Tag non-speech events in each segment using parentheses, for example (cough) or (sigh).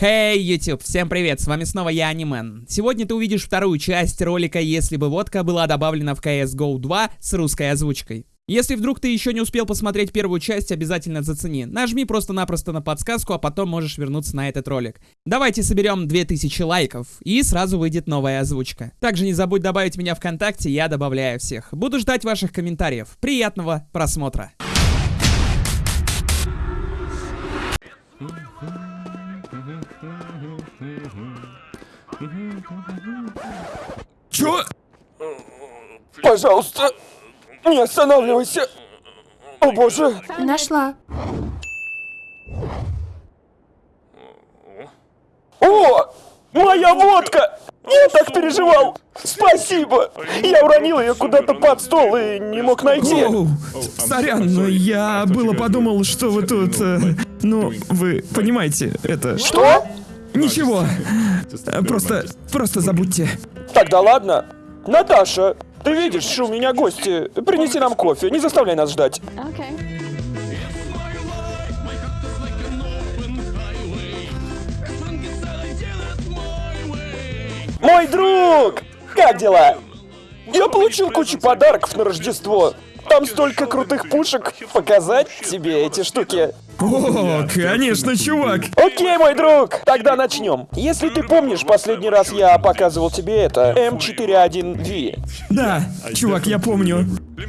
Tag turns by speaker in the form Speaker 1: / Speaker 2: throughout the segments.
Speaker 1: Хей, hey, YouTube, всем привет, с вами снова я, Анимен. Сегодня ты увидишь вторую часть ролика «Если бы водка была добавлена в CSGO 2» с русской озвучкой. Если вдруг ты еще не успел посмотреть первую часть, обязательно зацени. Нажми просто-напросто на подсказку, а потом можешь вернуться на этот ролик. Давайте соберем 2000 лайков, и сразу выйдет новая озвучка. Также не забудь добавить меня ВКонтакте, я добавляю всех. Буду ждать ваших комментариев. Приятного просмотра.
Speaker 2: Чё?
Speaker 3: Пожалуйста, не останавливайся. О боже.
Speaker 4: Нашла.
Speaker 3: О, моя водка! Я так переживал! Спасибо! Я уронил ее куда-то под стол и не мог найти.
Speaker 2: Оу, сорян, но я было подумал, что вы тут... э, ну, вы понимаете, это...
Speaker 3: Что?
Speaker 2: Ничего. Просто... просто забудьте.
Speaker 3: Тогда ладно. Наташа, ты видишь, что у меня гости. Принеси нам кофе, не заставляй нас ждать.
Speaker 4: Okay.
Speaker 3: Мой друг! Как дела? Я получил кучу подарков на Рождество. Там столько крутых пушек. Показать тебе эти штуки.
Speaker 2: О, конечно, чувак.
Speaker 3: Окей, мой друг, тогда начнем. Если ты помнишь, последний раз я показывал тебе это, М41V.
Speaker 2: Да, чувак, я помню.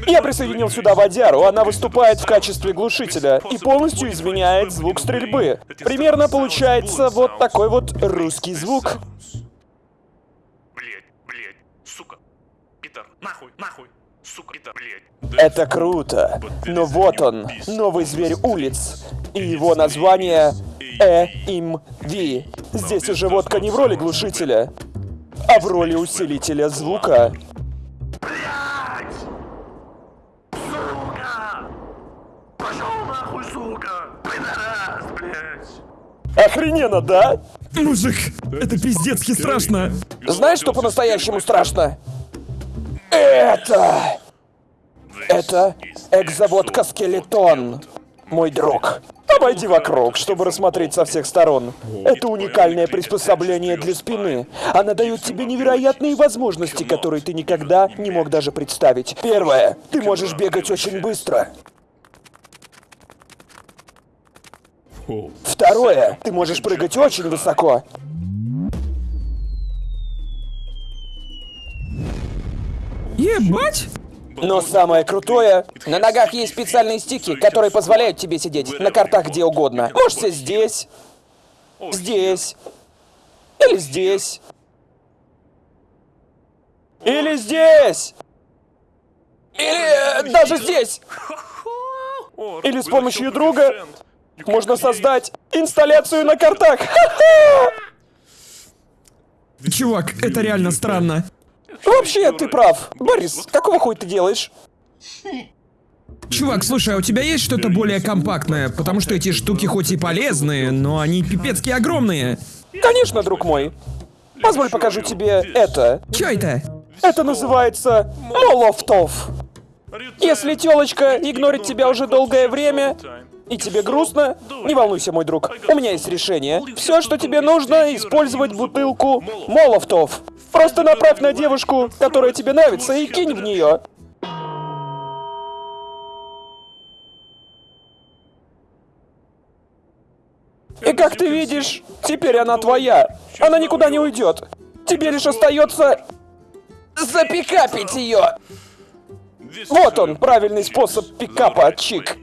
Speaker 3: Я присоединил сюда водяру, она выступает в качестве глушителя и полностью изменяет звук стрельбы. Примерно получается вот такой вот русский звук.
Speaker 5: Блять, блять, сука. Питер, нахуй, нахуй. Сука, Питер, блять.
Speaker 3: Это круто. Но вот он, новый зверь улиц. И его название ЭИМВ. Здесь уже водка не в роли глушителя, а в роли усилителя звука.
Speaker 5: Пошел нахуй, сука. Пидорас, блять.
Speaker 3: Охрененно, да?
Speaker 2: Мужик, это пиздецки страшно.
Speaker 3: Знаешь, что по-настоящему страшно? Это... Это экзаводка Скелетон, мой друг. Обойди вокруг, чтобы рассмотреть со всех сторон. Это уникальное приспособление для спины. Она дает тебе невероятные возможности, которые ты никогда не мог даже представить. Первое. Ты можешь бегать очень быстро. Второе. Ты можешь прыгать очень высоко.
Speaker 2: Ебать!
Speaker 3: Но самое крутое, на ногах есть специальные стики, которые позволяют тебе сидеть на картах где угодно. Можете здесь, здесь, или здесь, или здесь, или э, даже здесь. Или с помощью друга можно создать инсталляцию на картах. (laughs)
Speaker 2: Чувак, это реально странно.
Speaker 3: Вообще, ты прав. Борис, какого хуя ты делаешь?
Speaker 2: Чувак, слушай, а у тебя есть что-то более компактное? Потому что эти штуки хоть и полезные, но они пипецки огромные.
Speaker 3: Конечно, друг мой. Позволь покажу тебе это.
Speaker 2: Чё это?
Speaker 3: Это называется Молофтов. Если телочка игнорит тебя уже долгое время, и тебе грустно, не волнуйся, мой друг. У меня есть решение. Все, что тебе нужно, использовать бутылку Молофтов. Просто направь на девушку, которая тебе нравится, и кинь в нее. И как ты видишь, теперь она твоя. Она никуда не уйдет. Тебе лишь остается запикапить ее. Вот он, правильный способ пикапа, чик.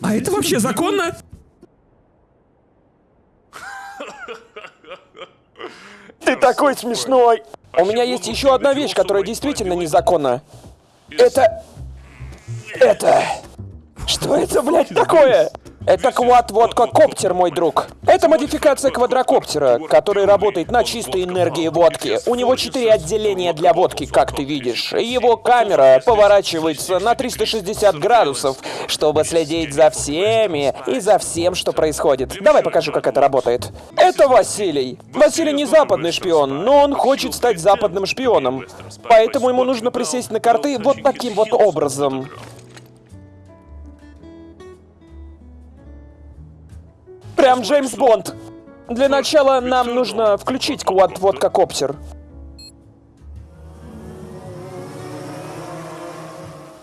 Speaker 2: А это вообще законно?
Speaker 3: Ты такой смешной. У меня есть еще одна вещь, которая действительно незаконна. Это... Это... Что это, блядь, такое? Это квад-водка-коптер, мой друг. Это модификация квадрокоптера, который работает на чистой энергии водки. У него четыре отделения для водки, как ты видишь. Его камера поворачивается на 360 градусов, чтобы следить за всеми и за всем, что происходит. Давай покажу, как это работает. Это Василий. Василий не западный шпион, но он хочет стать западным шпионом. Поэтому ему нужно присесть на карты вот таким вот образом. Прям Джеймс Бонд. Для начала нам нужно включить квад-водка-коптер.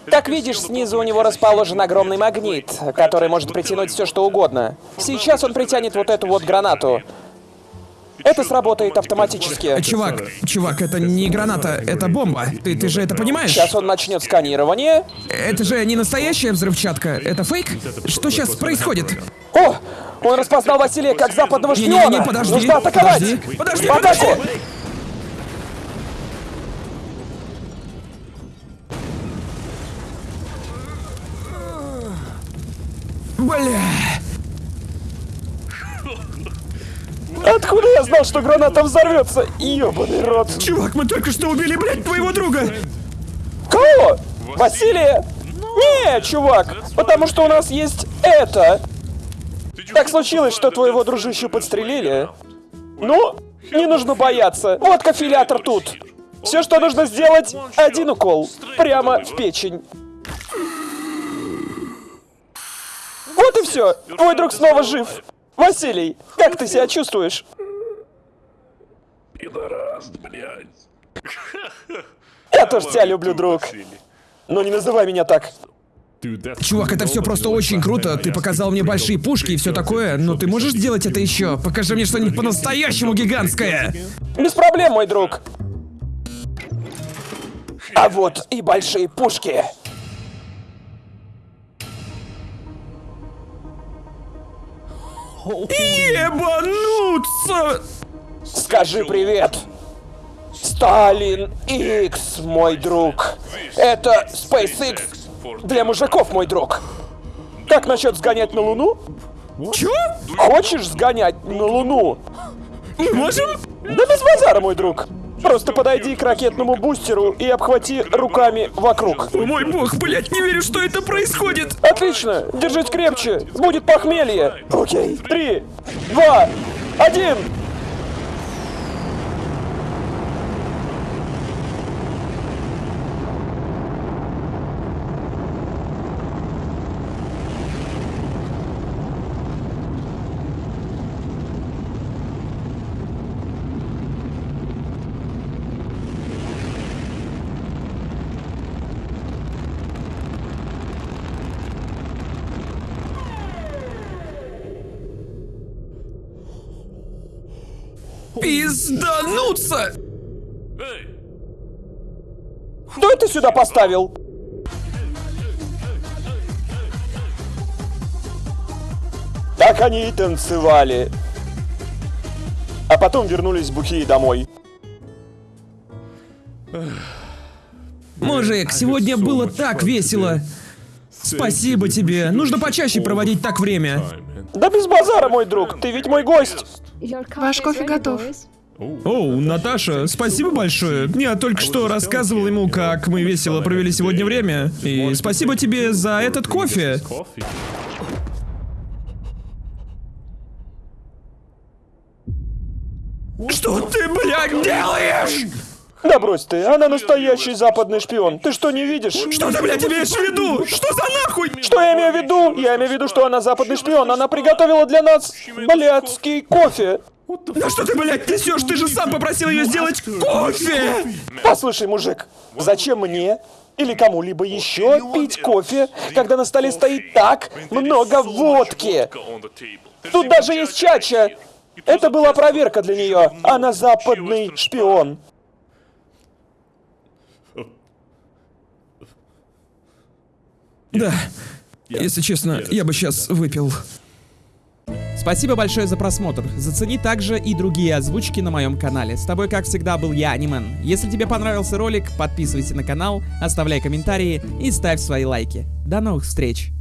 Speaker 3: Как видишь, снизу у него расположен огромный магнит, который может притянуть все что угодно. Сейчас он притянет вот эту вот гранату. Это сработает автоматически.
Speaker 2: Чувак, чувак, это не граната, это бомба. Ты, ты же это понимаешь?
Speaker 3: Сейчас он начнет сканирование.
Speaker 2: Это же не настоящая взрывчатка, это фейк? Что сейчас происходит?
Speaker 3: О! Он распознал Василия как западного шпиона!
Speaker 2: Не-не-не, подожди,
Speaker 3: Нужно атаковать!
Speaker 2: подожди, подожди,
Speaker 3: В атаку!
Speaker 2: подожди! Бля.
Speaker 3: Откуда я знал, что граната взорвется? Ёбаный рот.
Speaker 2: Чувак, мы только что убили, блядь, твоего друга!
Speaker 3: Кого? Василия? Не, чувак, потому что у нас есть это. Так случилось, что твоего дружищу подстрелили. Ну, не нужно бояться. Вот кофилятор тут. Все, что нужно сделать, один укол. Прямо в печень. Вот и все. Твой друг снова жив. Василий, как ты себя чувствуешь?
Speaker 5: Пидораст, блядь.
Speaker 3: Я тоже тебя люблю, друг. Но не называй меня так.
Speaker 2: Чувак, это все просто очень круто. Ты показал мне большие пушки и все такое, но ты можешь сделать это еще? Покажи мне что-нибудь по-настоящему гигантское.
Speaker 3: Без проблем, мой друг. А вот и большие пушки.
Speaker 2: Ебануться!
Speaker 3: Скажи привет. Сталин X, мой друг. Это SpaceX для мужиков, мой друг. Как насчет сгонять на Луну?
Speaker 2: Чё?
Speaker 3: Хочешь сгонять на Луну?
Speaker 2: Мы можем?
Speaker 3: Да без базара, мой друг. Просто подойди к ракетному бустеру и обхвати руками вокруг.
Speaker 2: О мой бог, блядь, не верю, что это происходит!
Speaker 3: Отлично, держись крепче, будет похмелье. Окей, три, два, один.
Speaker 2: Пиздануться!
Speaker 3: Кто это сюда поставил? Так они и танцевали. А потом вернулись бухие домой.
Speaker 2: Мужик, сегодня было так весело. Спасибо тебе. Нужно почаще проводить так время.
Speaker 3: Да без базара, мой друг, ты ведь мой гость.
Speaker 4: Ваш кофе готов.
Speaker 2: Оу, Наташа, спасибо большое. Я только что рассказывал ему, как мы весело провели сегодня время. И спасибо тебе за этот кофе.
Speaker 5: кофе.
Speaker 2: Что ты, блядь, делаешь?
Speaker 3: Да брось ты, она настоящий западный шпион. Ты что, не видишь?
Speaker 2: Что ты, блядь, имеешь в виду? Что за нахуй?
Speaker 3: Что я имею в виду? Я имею в виду, что она западный шпион. Она приготовила для нас блядский кофе.
Speaker 2: Да что ты, блядь, несешь? Ты же сам попросил ее сделать кофе!
Speaker 3: Послушай, мужик, зачем мне или кому-либо еще пить кофе, когда на столе стоит так много водки? Тут даже есть чача. Это была проверка для нее. Она западный шпион.
Speaker 2: Да, если честно, я бы сейчас выпил.
Speaker 1: Спасибо большое за просмотр. Зацени также и другие озвучки на моем канале. С тобой, как всегда, был я, Анимен. Если тебе понравился ролик, подписывайся на канал, оставляй комментарии и ставь свои лайки. До новых встреч!